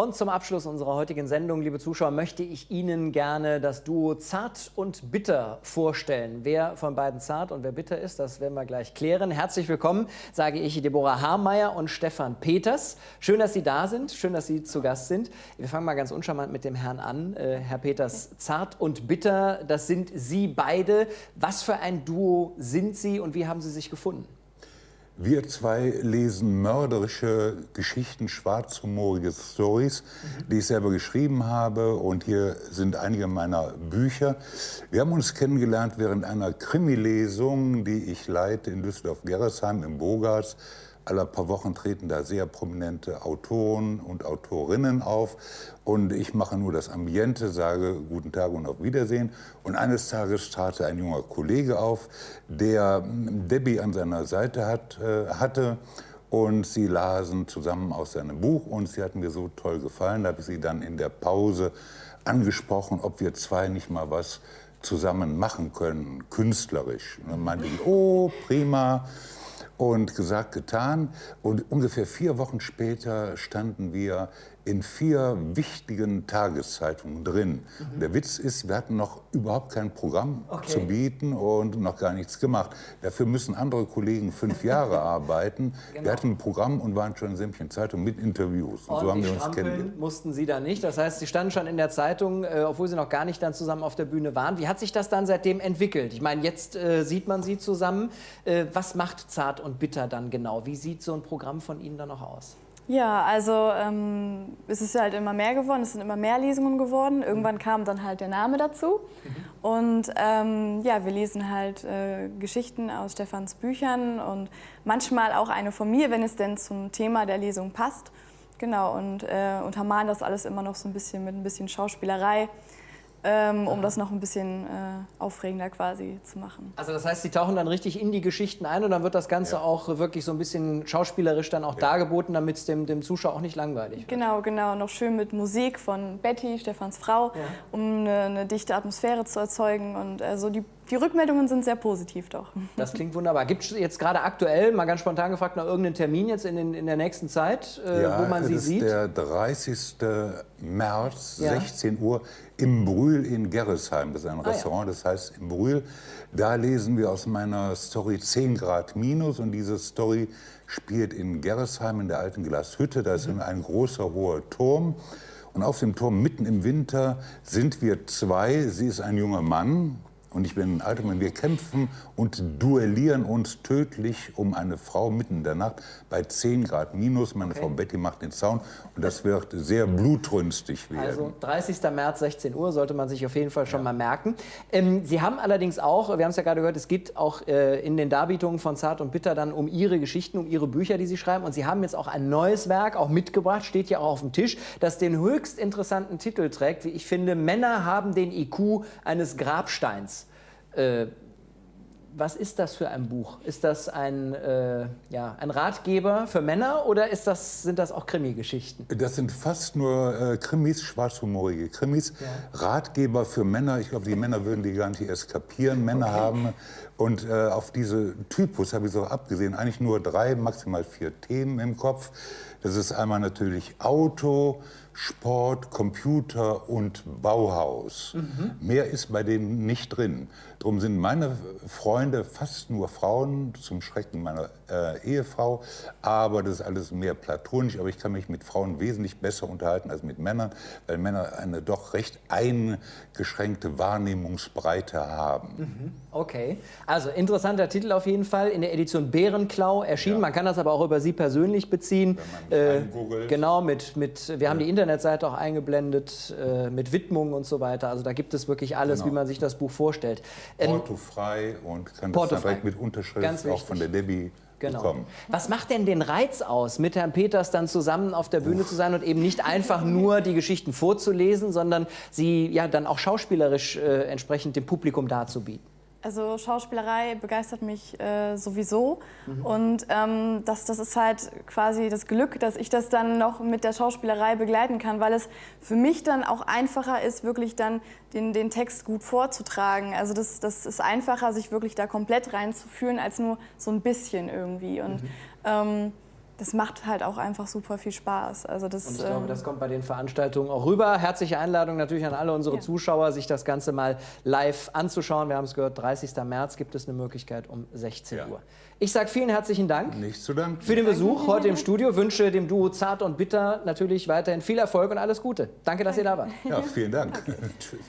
Und zum Abschluss unserer heutigen Sendung, liebe Zuschauer, möchte ich Ihnen gerne das Duo Zart und Bitter vorstellen. Wer von beiden zart und wer bitter ist, das werden wir gleich klären. Herzlich willkommen, sage ich Deborah Harmeier und Stefan Peters. Schön, dass Sie da sind, schön, dass Sie zu Gast sind. Wir fangen mal ganz uncharmant mit dem Herrn an. Äh, Herr Peters, Zart und Bitter, das sind Sie beide. Was für ein Duo sind Sie und wie haben Sie sich gefunden? Wir zwei lesen mörderische Geschichten, schwarzhumorige Stories, die ich selber geschrieben habe. Und hier sind einige meiner Bücher. Wir haben uns kennengelernt während einer Krimi-Lesung, die ich leite in Düsseldorf-Gerresheim im Bogarts. Alle paar Wochen treten da sehr prominente Autoren und Autorinnen auf. Und ich mache nur das Ambiente, sage Guten Tag und auf Wiedersehen. Und eines Tages trat ein junger Kollege auf, der Debbie an seiner Seite hat, äh, hatte. Und sie lasen zusammen aus seinem Buch und sie hat mir so toll gefallen, da habe ich sie dann in der Pause angesprochen, ob wir zwei nicht mal was zusammen machen können, künstlerisch. Und dann meinte ich, oh, prima. Und gesagt, getan. Und ungefähr vier Wochen später standen wir in vier wichtigen Tageszeitungen drin. Mhm. Der Witz ist, wir hatten noch überhaupt kein Programm okay. zu bieten und noch gar nichts gemacht. Dafür müssen andere Kollegen fünf Jahre arbeiten. Genau. Wir hatten ein Programm und waren schon in sämtlichen Zeitungen mit Interviews. Und so haben wir uns kennengelernt. mussten Sie da nicht. Das heißt, Sie standen schon in der Zeitung, äh, obwohl Sie noch gar nicht dann zusammen auf der Bühne waren. Wie hat sich das dann seitdem entwickelt? Ich meine, jetzt äh, sieht man Sie zusammen. Äh, was macht Zart und Bitter dann genau? Wie sieht so ein Programm von Ihnen dann noch aus? Ja, also ähm, es ist halt immer mehr geworden, es sind immer mehr Lesungen geworden. Irgendwann kam dann halt der Name dazu. Mhm. Und ähm, ja, wir lesen halt äh, Geschichten aus Stefans Büchern und manchmal auch eine von mir, wenn es denn zum Thema der Lesung passt. Genau, und äh, untermalen das alles immer noch so ein bisschen mit ein bisschen Schauspielerei ähm, um das noch ein bisschen äh, aufregender quasi zu machen. Also das heißt, Sie tauchen dann richtig in die Geschichten ein und dann wird das Ganze ja. auch wirklich so ein bisschen schauspielerisch dann auch ja. dargeboten, damit es dem, dem Zuschauer auch nicht langweilig wird. Genau, genau. Noch schön mit Musik von Betty, Stefans Frau, ja. um eine, eine, dichte Atmosphäre zu erzeugen und also die die Rückmeldungen sind sehr positiv doch. Das klingt wunderbar. Gibt es jetzt gerade aktuell, mal ganz spontan gefragt, noch irgendeinen Termin jetzt in, den, in der nächsten Zeit, äh, ja, wo man sie sieht? Ja, der 30. März, ja. 16 Uhr, im Brühl in Gerresheim. Das ist ein ah, Restaurant, ja. das heißt im Brühl. Da lesen wir aus meiner Story 10 Grad minus und diese Story spielt in Gerresheim in der alten Glashütte. Da ist mhm. ein großer, hoher Turm. Und auf dem Turm mitten im Winter sind wir zwei. Sie ist ein junger Mann, und ich bin ein alter Mann. Wir kämpfen und duellieren uns tödlich um eine Frau mitten in der Nacht bei 10 Grad minus. Meine okay. Frau Betty macht den Zaun und das wird sehr blutrünstig werden. Also 30. März, 16 Uhr sollte man sich auf jeden Fall schon ja. mal merken. Ähm, Sie haben allerdings auch, wir haben es ja gerade gehört, es geht auch äh, in den Darbietungen von Zart und Bitter dann um Ihre Geschichten, um Ihre Bücher, die Sie schreiben. Und Sie haben jetzt auch ein neues Werk auch mitgebracht, steht ja auch auf dem Tisch, das den höchst interessanten Titel trägt, wie ich finde, Männer haben den IQ eines Grabsteins. Äh, was ist das für ein Buch? Ist das ein, äh, ja, ein Ratgeber für Männer oder ist das, sind das auch Krimi-Geschichten? Das sind fast nur äh, Krimis, schwarzhumorige Krimis. Ja. Ratgeber für Männer, ich glaube, die Männer würden die gar nicht erst kapieren. Männer okay. haben, und äh, auf diese Typus habe ich so abgesehen, eigentlich nur drei, maximal vier Themen im Kopf. Das ist einmal natürlich Auto, Sport, Computer und Bauhaus. Mhm. Mehr ist bei denen nicht drin. Darum sind meine Freunde fast nur Frauen, zum Schrecken meiner äh, Ehefrau. Aber das ist alles mehr platonisch. Aber ich kann mich mit Frauen wesentlich besser unterhalten als mit Männern, weil Männer eine doch recht eingeschränkte Wahrnehmungsbreite haben. Mhm. Okay, also interessanter Titel auf jeden Fall. In der Edition Bärenklau erschienen. Ja. Man kann das aber auch über Sie persönlich beziehen. Wenn man äh, genau, mit, mit, wir haben die Internetseite auch eingeblendet, äh, mit Widmungen und so weiter. Also da gibt es wirklich alles, genau. wie man sich das Buch vorstellt. Ähm, Portofrei und kann Porto das direkt mit Unterschrift auch von der Debbie Genau. Bekommen. Was macht denn den Reiz aus, mit Herrn Peters dann zusammen auf der Bühne Uff. zu sein und eben nicht einfach nur die Geschichten vorzulesen, sondern sie ja dann auch schauspielerisch äh, entsprechend dem Publikum darzubieten? Also Schauspielerei begeistert mich äh, sowieso mhm. und ähm, das, das ist halt quasi das Glück, dass ich das dann noch mit der Schauspielerei begleiten kann, weil es für mich dann auch einfacher ist, wirklich dann den, den Text gut vorzutragen. Also das, das ist einfacher, sich wirklich da komplett reinzufühlen, als nur so ein bisschen irgendwie. Und mhm. ähm, das macht halt auch einfach super viel Spaß. Also das, Und ich glaube, ähm, das kommt bei den Veranstaltungen auch rüber. Herzliche Einladung natürlich an alle unsere Ja. Zuschauer, sich das Ganze mal live anzuschauen. Wir haben es gehört, 30. März gibt es eine Möglichkeit um 16 Ja. Uhr. Ich sage vielen herzlichen Dank. Nicht zu danken. Für den Besuch heute im Studio wünsche dem Duo Zart und Bitter natürlich weiterhin viel Erfolg und alles Gute. Danke, dass ihr da wart. Ja, vielen Dank. Tschüss.